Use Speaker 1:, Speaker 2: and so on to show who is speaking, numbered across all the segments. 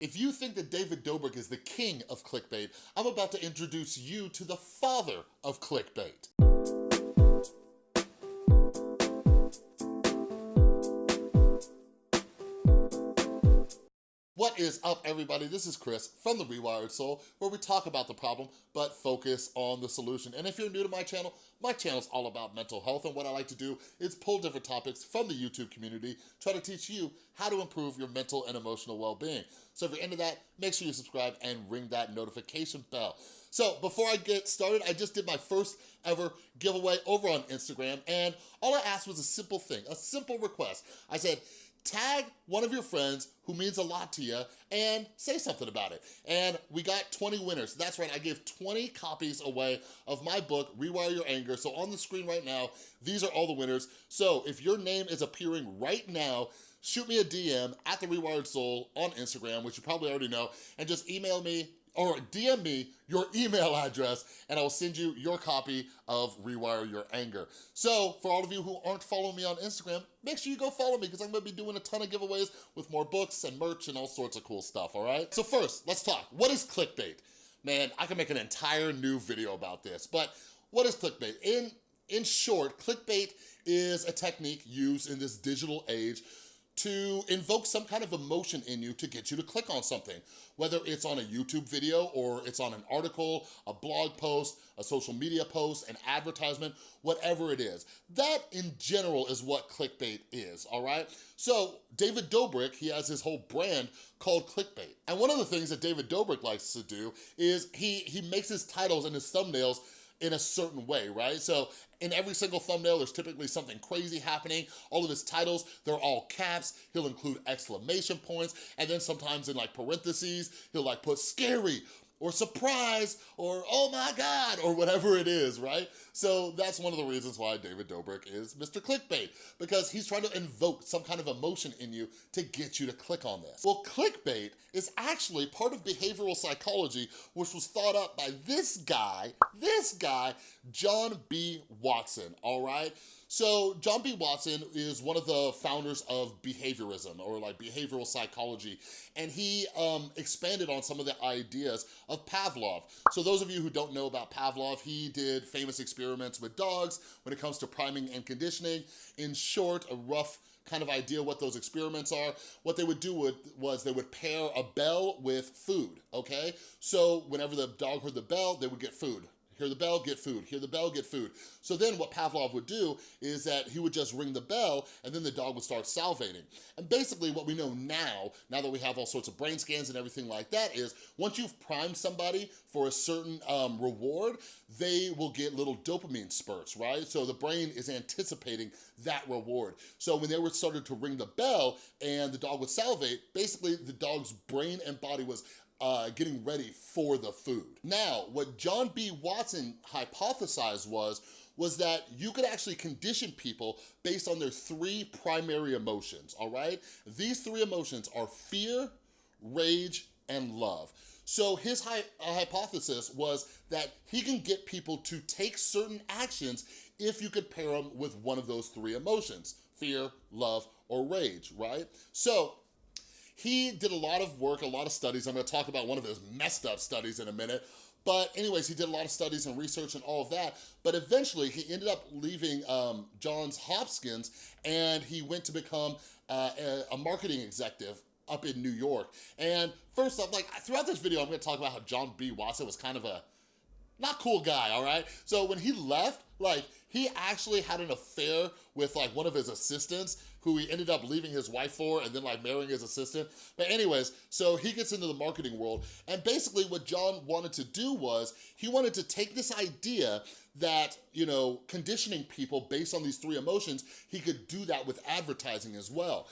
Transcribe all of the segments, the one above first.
Speaker 1: If you think that David Dobrik is the king of clickbait, I'm about to introduce you to the father of clickbait. What is up, everybody? This is Chris from The Rewired Soul, where we talk about the problem, but focus on the solution. And if you're new to my channel, my channel is all about mental health, and what I like to do is pull different topics from the YouTube community, try to teach you how to improve your mental and emotional well-being. So if you're into that, make sure you subscribe and ring that notification bell. So before I get started, I just did my first ever giveaway over on Instagram, and all I asked was a simple thing, a simple request. I said, tag one of your friends who means a lot to you and say something about it. And we got 20 winners. That's right, I gave 20 copies away of my book, Rewire Your Anger. So on the screen right now, these are all the winners. So if your name is appearing right now, shoot me a DM at The Rewired Soul on Instagram, which you probably already know, and just email me or DM me your email address and I will send you your copy of Rewire Your Anger. So for all of you who aren't following me on Instagram, make sure you go follow me because I'm gonna be doing a ton of giveaways with more books and merch and all sorts of cool stuff, all right? So first, let's talk. What is clickbait? Man, I can make an entire new video about this, but what is clickbait? In, in short, clickbait is a technique used in this digital age to invoke some kind of emotion in you to get you to click on something, whether it's on a YouTube video or it's on an article, a blog post, a social media post, an advertisement, whatever it is. That in general is what clickbait is, all right? So David Dobrik, he has his whole brand called clickbait. And one of the things that David Dobrik likes to do is he, he makes his titles and his thumbnails in a certain way, right? So in every single thumbnail, there's typically something crazy happening. All of his titles, they're all caps. He'll include exclamation points. And then sometimes in like parentheses, he'll like put scary or surprise or oh my God or whatever it is, right? So that's one of the reasons why David Dobrik is Mr. Clickbait because he's trying to invoke some kind of emotion in you to get you to click on this. Well, clickbait is actually part of behavioral psychology which was thought up by this guy, this guy, John B. Watson, all right? So John B. Watson is one of the founders of behaviorism or like behavioral psychology. And he um, expanded on some of the ideas of Pavlov. So those of you who don't know about Pavlov, he did famous experiments with dogs when it comes to priming and conditioning. In short, a rough kind of idea what those experiments are. What they would do was they would pair a bell with food, okay? So whenever the dog heard the bell, they would get food hear the bell, get food, hear the bell, get food. So then what Pavlov would do is that he would just ring the bell and then the dog would start salivating. And basically what we know now, now that we have all sorts of brain scans and everything like that is, once you've primed somebody for a certain um, reward, they will get little dopamine spurts, right? So the brain is anticipating that reward. So when they were started to ring the bell and the dog would salivate, basically the dog's brain and body was uh, getting ready for the food. Now, what John B. Watson hypothesized was, was that you could actually condition people based on their three primary emotions, all right? These three emotions are fear, rage, and love. So his hi uh, hypothesis was that he can get people to take certain actions if you could pair them with one of those three emotions, fear, love, or rage, right? So he did a lot of work, a lot of studies. I'm gonna talk about one of his messed up studies in a minute. But anyways, he did a lot of studies and research and all of that. But eventually he ended up leaving um, Johns Hopkins and he went to become uh, a, a marketing executive up in New York. And first off, like throughout this video, I'm gonna talk about how John B. Watson was kind of a not cool guy, all right? So when he left, like he actually had an affair with like one of his assistants who he ended up leaving his wife for and then like marrying his assistant. But anyways, so he gets into the marketing world and basically what John wanted to do was he wanted to take this idea that, you know, conditioning people based on these three emotions, he could do that with advertising as well.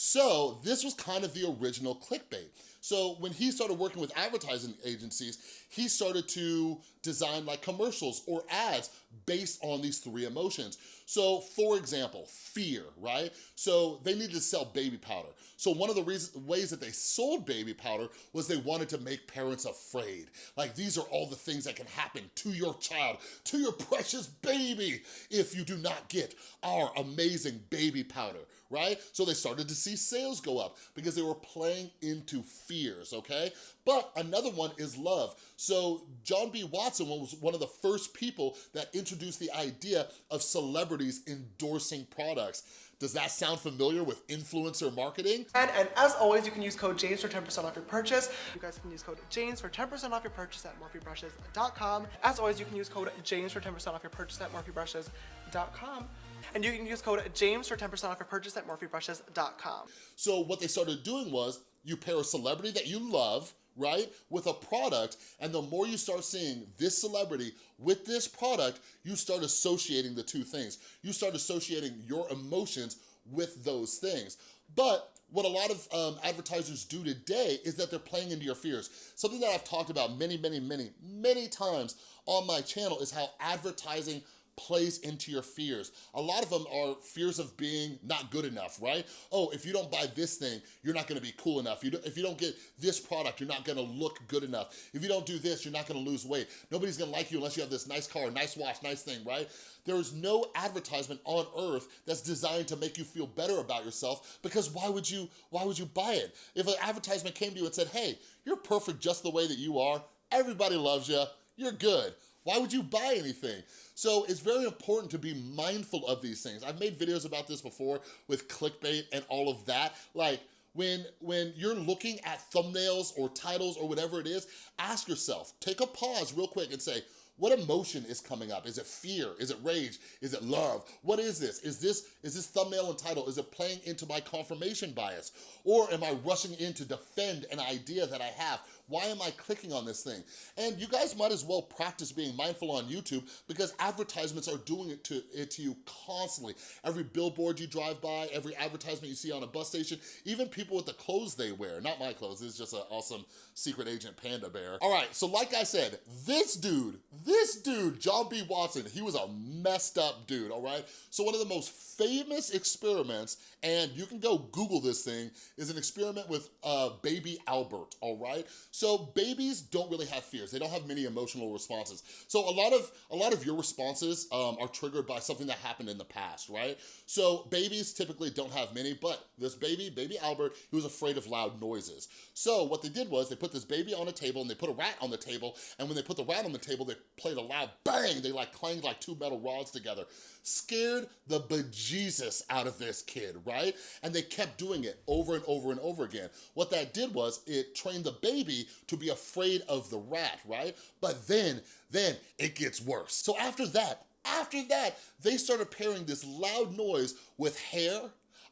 Speaker 1: So this was kind of the original clickbait. So when he started working with advertising agencies, he started to design like commercials or ads based on these three emotions. So for example, fear, right? So they needed to sell baby powder. So one of the reasons, ways that they sold baby powder was they wanted to make parents afraid. Like these are all the things that can happen to your child, to your precious baby, if you do not get our amazing baby powder, right? So they started to see sales go up because they were playing into fears, okay? But another one is love. So John B. Watson was one of the first people that introduced the idea of celebrities endorsing products. Does that sound familiar with influencer marketing?
Speaker 2: And, and as always, you can use code JAMES for 10% off your purchase. You guys can use code JAMES for 10% off your purchase at morphebrushes.com. As always, you can use code JAMES for 10% off your purchase at morphebrushes.com. And you can use code JAMES for 10% off your purchase at morphebrushes.com.
Speaker 1: So what they started doing was you pair a celebrity that you love, right, with a product, and the more you start seeing this celebrity with this product, you start associating the two things. You start associating your emotions with those things. But what a lot of um, advertisers do today is that they're playing into your fears. Something that I've talked about many, many, many, many times on my channel is how advertising plays into your fears. A lot of them are fears of being not good enough, right? Oh, if you don't buy this thing, you're not gonna be cool enough. You if you don't get this product, you're not gonna look good enough. If you don't do this, you're not gonna lose weight. Nobody's gonna like you unless you have this nice car, nice watch, nice thing, right? There is no advertisement on earth that's designed to make you feel better about yourself because why would you, why would you buy it? If an advertisement came to you and said, hey, you're perfect just the way that you are, everybody loves you, you're good. Why would you buy anything? So it's very important to be mindful of these things. I've made videos about this before with clickbait and all of that. Like, when, when you're looking at thumbnails or titles or whatever it is, ask yourself, take a pause real quick and say, what emotion is coming up? Is it fear? Is it rage? Is it love? What is this? Is this is this thumbnail and title, is it playing into my confirmation bias? Or am I rushing in to defend an idea that I have? Why am I clicking on this thing? And you guys might as well practice being mindful on YouTube because advertisements are doing it to, it to you constantly. Every billboard you drive by, every advertisement you see on a bus station, even people with the clothes they wear, not my clothes, this is just an awesome secret agent panda bear. All right, so like I said, this dude, this dude, John B. Watson, he was a messed up dude, all right? So one of the most famous experiments, and you can go Google this thing, is an experiment with uh, baby Albert, all right? So babies don't really have fears. They don't have many emotional responses. So a lot of a lot of your responses um, are triggered by something that happened in the past, right? So babies typically don't have many, but this baby, baby Albert, he was afraid of loud noises. So what they did was they put this baby on a table and they put a rat on the table, and when they put the rat on the table, they played a loud bang. They like clanged like two metal rods together scared the bejesus out of this kid, right? And they kept doing it over and over and over again. What that did was it trained the baby to be afraid of the rat, right? But then, then it gets worse. So after that, after that, they started pairing this loud noise with hair,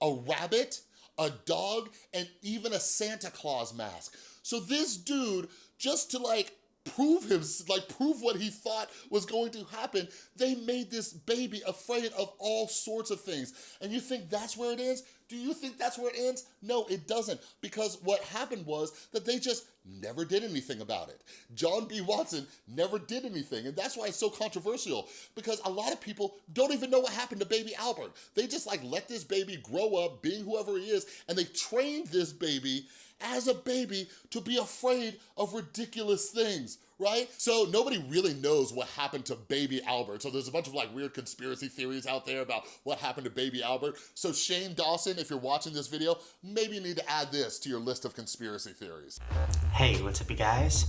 Speaker 1: a rabbit, a dog, and even a Santa Claus mask. So this dude, just to like prove him, like prove what he thought was going to happen, they made this baby afraid of all sorts of things. And you think that's where it is? Do you think that's where it ends? No, it doesn't. Because what happened was that they just never did anything about it. John B. Watson never did anything. And that's why it's so controversial. Because a lot of people don't even know what happened to baby Albert. They just like let this baby grow up being whoever he is. And they trained this baby as a baby to be afraid of ridiculous things, right? So nobody really knows what happened to baby Albert. So there's a bunch of like weird conspiracy theories out there about what happened to baby Albert. So Shane Dawson, if you're watching this video, maybe you need to add this to your list of conspiracy theories.
Speaker 3: Hey, what's up you guys?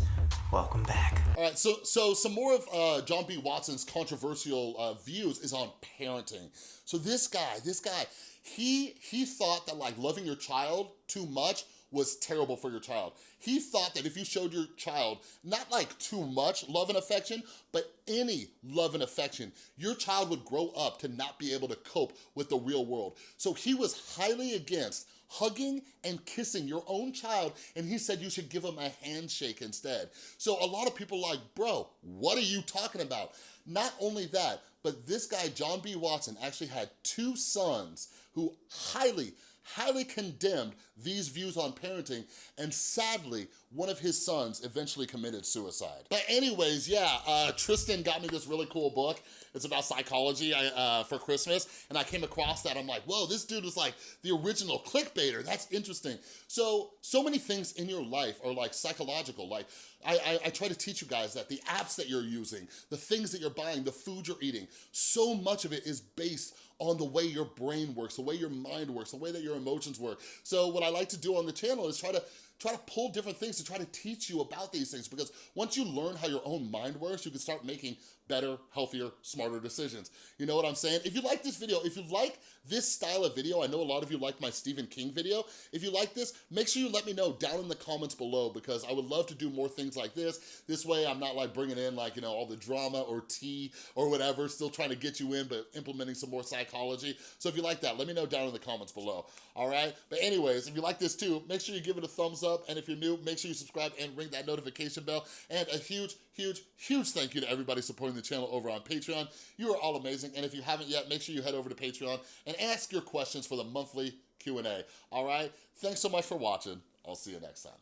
Speaker 3: Welcome back.
Speaker 1: All right, so so some more of uh, John B. Watson's controversial uh, views is on parenting. So this guy, this guy, he he thought that like loving your child too much was terrible for your child. He thought that if you showed your child not like too much love and affection, but any love and affection, your child would grow up to not be able to cope with the real world. So he was highly against hugging and kissing your own child and he said you should give him a handshake instead. So a lot of people like, bro, what are you talking about? Not only that, but this guy, John B. Watson, actually had two sons who highly, highly condemned these views on parenting, and sadly, one of his sons eventually committed suicide. But anyways, yeah, uh, Tristan got me this really cool book. It's about psychology uh, for Christmas, and I came across that. I'm like, whoa, this dude was like the original clickbaiter. That's interesting. So, so many things in your life are like psychological. Like, I, I, I try to teach you guys that the apps that you're using, the things that you're buying, the food you're eating, so much of it is based on the way your brain works, the way your mind works, the way that your emotions work. So what I like to do on the channel is try to try to pull different things to try to teach you about these things because once you learn how your own mind works, you can start making better, healthier, smarter decisions. You know what I'm saying? If you like this video, if you like this style of video, I know a lot of you like my Stephen King video. If you like this, make sure you let me know down in the comments below because I would love to do more things like this. This way I'm not like bringing in like, you know, all the drama or tea or whatever, still trying to get you in, but implementing some more psychology. So if you like that, let me know down in the comments below, all right? But anyways, if you like this too, make sure you give it a thumbs up. And if you're new, make sure you subscribe and ring that notification bell. And a huge, huge, huge thank you to everybody supporting the channel over on Patreon. You are all amazing. And if you haven't yet, make sure you head over to Patreon and ask your questions for the monthly Q&A, all right? Thanks so much for watching. I'll see you next time.